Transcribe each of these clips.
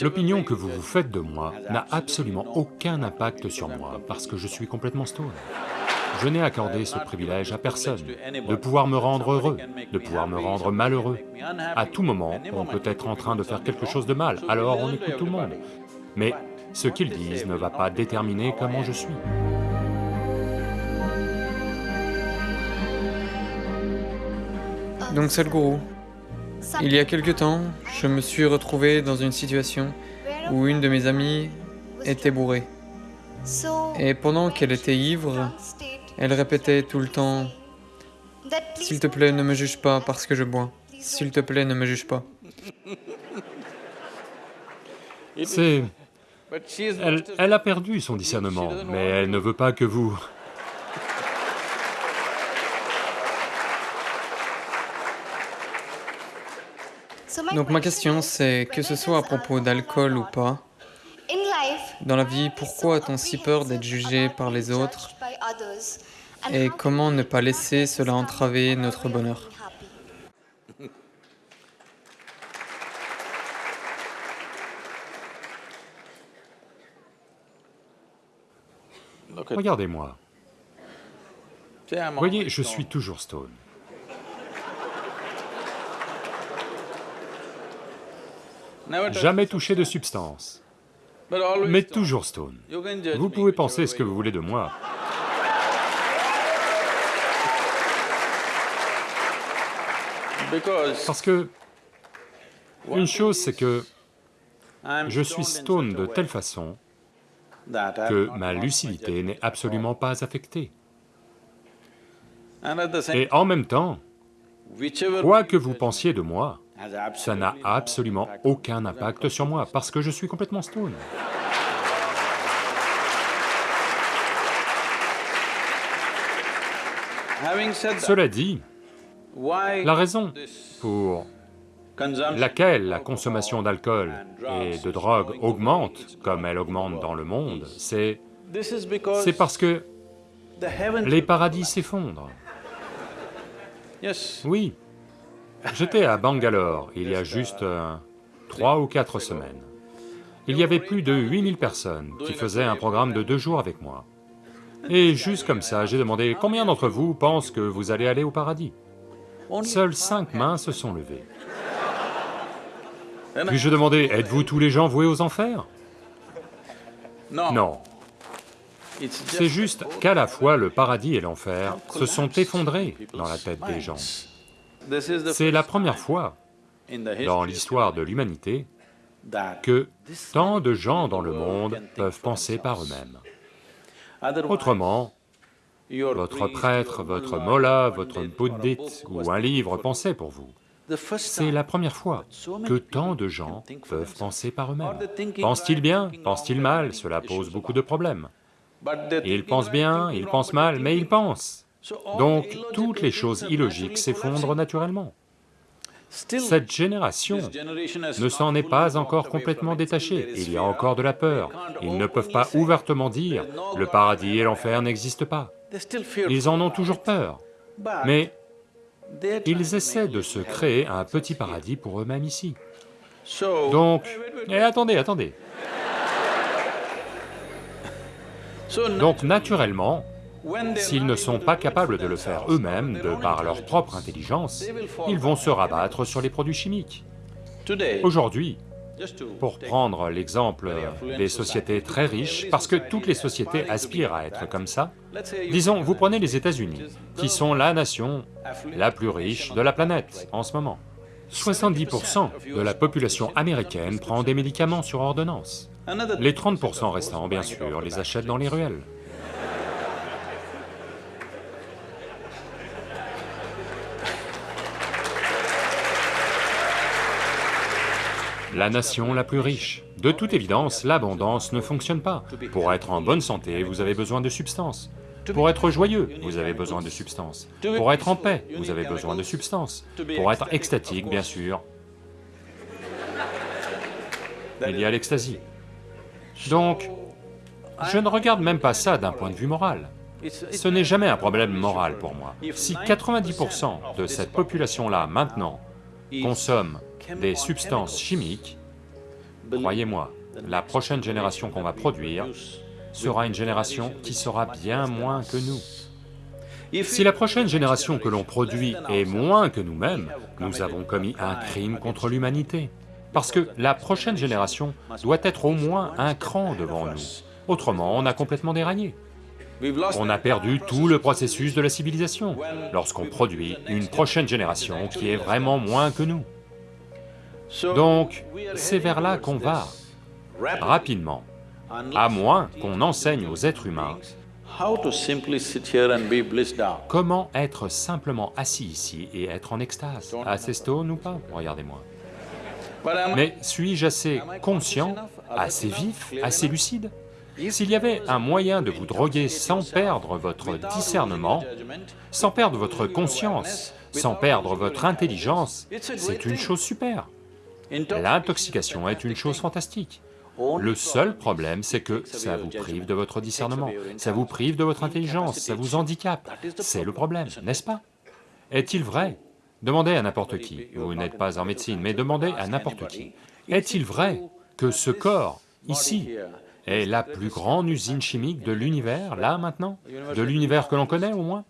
L'opinion que vous vous faites de moi n'a absolument aucun impact sur moi, parce que je suis complètement stone. Je n'ai accordé ce privilège à personne, de pouvoir me rendre heureux, de pouvoir me rendre malheureux. À tout moment, on peut être en train de faire quelque chose de mal, alors on écoute tout le monde. Mais ce qu'ils disent ne va pas déterminer comment je suis. Donc Sadhguru, il y a quelque temps, je me suis retrouvé dans une situation où une de mes amies était bourrée. Et pendant qu'elle était ivre, elle répétait tout le temps « S'il te plaît, ne me juge pas parce que je bois. S'il te plaît, ne me juge pas. » C'est... Elle, elle a perdu son discernement, mais elle ne veut pas que vous... Donc ma question c'est, que ce soit à propos d'alcool ou pas, dans la vie, pourquoi a-t-on si peur d'être jugé par les autres et comment ne pas laisser cela entraver notre bonheur? Regardez-moi. Voyez, je suis toujours stone. Jamais touché de substance, mais toujours stone. Vous pouvez penser ce que vous voulez de moi. Parce que, une chose c'est que je suis stone de telle façon que ma lucidité n'est absolument pas affectée. Et en même temps, quoi que vous pensiez de moi, ça n'a absolument aucun impact sur moi, parce que je suis complètement stone. Cela dit, la raison pour laquelle la consommation d'alcool et de drogue augmente comme elle augmente dans le monde, c'est... c'est parce que les paradis s'effondrent. Oui, j'étais à Bangalore il y a juste euh, trois ou quatre semaines. Il y avait plus de 8000 personnes qui faisaient un programme de deux jours avec moi. Et juste comme ça, j'ai demandé, combien d'entre vous pensent que vous allez aller au paradis? Seules cinq mains se sont levées. Puis je demandais, êtes-vous tous les gens voués aux enfers? Non. C'est juste qu'à la fois le paradis et l'enfer se sont effondrés dans la tête des gens. C'est la première fois dans l'histoire de l'humanité que tant de gens dans le monde peuvent penser par eux-mêmes. Autrement, votre prêtre, votre mollah, votre bouddhite ou un livre pensait pour vous. C'est la première fois que tant de gens peuvent penser par eux-mêmes. Pensent-ils bien? Pensent-ils mal? Cela pose beaucoup de problèmes. Ils pensent bien, ils pensent mal, mais ils pensent. Donc, toutes les choses illogiques s'effondrent naturellement. Cette génération ne s'en est pas encore complètement détachée, il y a encore de la peur, ils ne peuvent pas ouvertement dire « le paradis et l'enfer n'existent pas ». Ils en ont toujours peur, mais ils essaient de se créer un petit paradis pour eux-mêmes ici. Donc... Eh, attendez, attendez Donc naturellement, s'ils ne sont pas capables de le faire eux-mêmes, de par leur propre intelligence, ils vont se rabattre sur les produits chimiques. Aujourd'hui, pour prendre l'exemple des sociétés très riches, parce que toutes les sociétés aspirent à être comme ça, disons, vous prenez les États-Unis, qui sont la nation la plus riche de la planète en ce moment. 70% de la population américaine prend des médicaments sur ordonnance. Les 30% restants, bien sûr, les achètent dans les ruelles. La nation la plus riche. De toute évidence, l'abondance ne fonctionne pas. Pour être en bonne santé, vous avez besoin de substances. Pour être joyeux, vous avez besoin de substances. Pour être en paix, vous avez besoin de substances. Pour être extatique, bien sûr, il y a l'extasie. Donc, je ne regarde même pas ça d'un point de vue moral. Ce n'est jamais un problème moral pour moi. Si 90% de cette population-là, maintenant, consomme des substances chimiques, croyez-moi, la prochaine génération qu'on va produire sera une génération qui sera bien moins que nous. Si la prochaine génération que l'on produit est moins que nous-mêmes, nous avons commis un crime contre l'humanité. Parce que la prochaine génération doit être au moins un cran devant nous, autrement on a complètement déraillé. On a perdu tout le processus de la civilisation lorsqu'on produit une prochaine génération qui est vraiment moins que nous. Donc, c'est vers là qu'on va, rapidement, à moins qu'on enseigne aux êtres humains comment être simplement assis ici et être en extase, assez stone ou pas, regardez-moi. Mais suis-je assez conscient, assez vif, assez lucide? S'il y avait un moyen de vous droguer sans perdre votre discernement, sans perdre votre conscience, sans perdre votre intelligence, c'est une chose super. L'intoxication est une chose fantastique. Le seul problème, c'est que ça vous prive de votre discernement, ça vous prive de votre intelligence, ça vous handicape. C'est le problème, n'est-ce pas? Est-il vrai? Demandez à n'importe qui, vous n'êtes pas en médecine, mais demandez à n'importe qui. Est-il vrai que ce corps, ici, est la plus grande usine chimique de l'univers, là maintenant? De l'univers que l'on connaît au moins?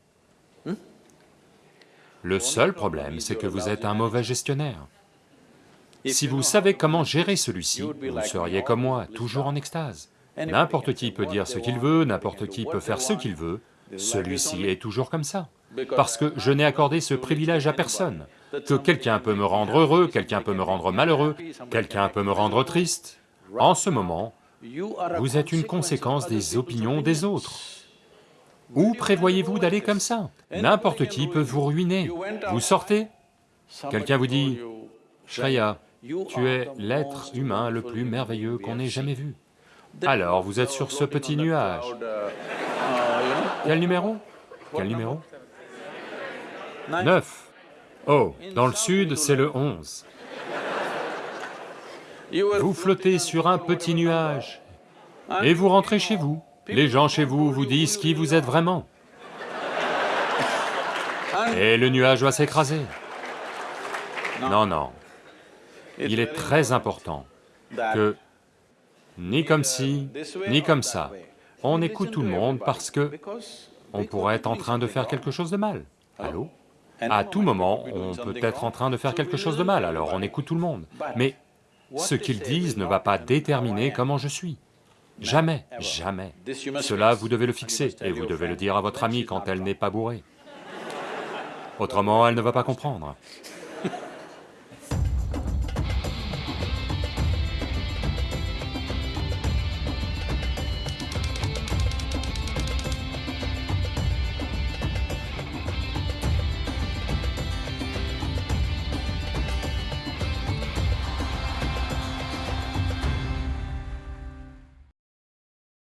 Le seul problème, c'est que vous êtes un mauvais gestionnaire. Si vous savez comment gérer celui-ci, vous seriez comme moi, toujours en extase. N'importe qui peut dire ce qu'il veut, n'importe qui peut faire ce qu'il veut, celui-ci est toujours comme ça. Parce que je n'ai accordé ce privilège à personne, que quelqu'un peut me rendre heureux, quelqu'un peut me rendre malheureux, quelqu'un peut me rendre triste. En ce moment, vous êtes une conséquence des opinions des autres. Où prévoyez-vous d'aller comme ça? N'importe qui peut vous ruiner. Vous sortez, quelqu'un vous dit, « Shreya, tu es l'être humain le plus merveilleux qu'on ait jamais vu. Alors vous êtes sur ce petit nuage. Quel numéro? Quel numéro? 9. Oh, dans le sud, c'est le 11. Vous flottez sur un petit nuage et vous rentrez chez vous. Les gens chez vous vous disent qui vous êtes vraiment. Et le nuage va s'écraser. Non, non, il est très important que, ni comme ci, ni comme ça, on écoute tout le monde parce que on pourrait être en train de faire quelque chose de mal. Allô? À tout moment, on peut être en train de faire quelque chose de mal, alors on écoute tout le monde. Mais ce qu'ils disent ne va pas déterminer comment je suis. Jamais, jamais. Cela, vous devez le fixer, et vous devez le dire à votre amie quand elle n'est pas bourrée. Autrement, elle ne va pas comprendre.